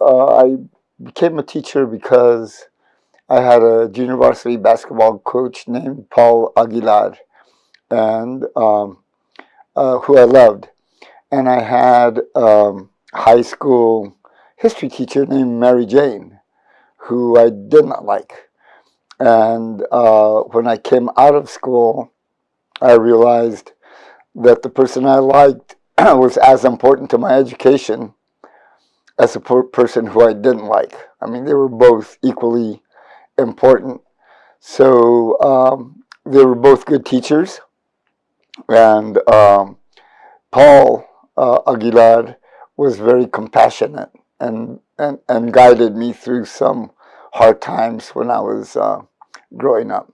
uh, I became a teacher because I had a junior varsity basketball coach named Paul Aguilar, and um, uh, who I loved, and I had um, high school history teacher named Mary Jane, who I did not like, and uh, when I came out of school, I realized that the person I liked was as important to my education as a person who I didn't like. I mean, they were both equally important. So um, they were both good teachers. And um, Paul uh, Aguilar was very compassionate and, and, and guided me through some hard times when I was uh, growing up.